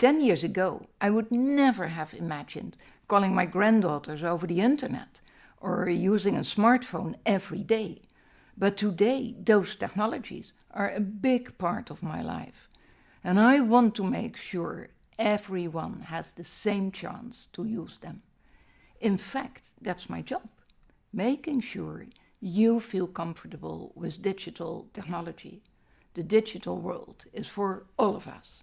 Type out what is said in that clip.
Ten years ago, I would never have imagined calling my granddaughters over the internet or using a smartphone every day. But today, those technologies are a big part of my life. And I want to make sure everyone has the same chance to use them. In fact, that's my job, making sure you feel comfortable with digital technology. The digital world is for all of us.